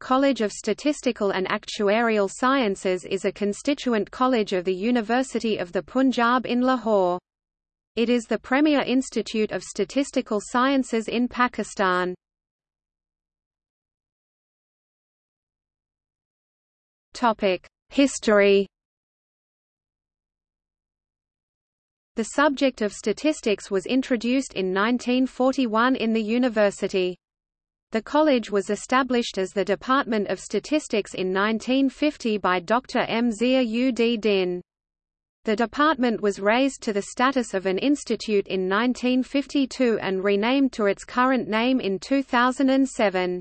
College of Statistical and Actuarial Sciences is a constituent college of the University of the Punjab in Lahore. It is the premier institute of statistical sciences in Pakistan. History The subject of statistics was introduced in 1941 in the university. The college was established as the Department of Statistics in 1950 by Dr. M. Zia ud Din. The department was raised to the status of an institute in 1952 and renamed to its current name in 2007.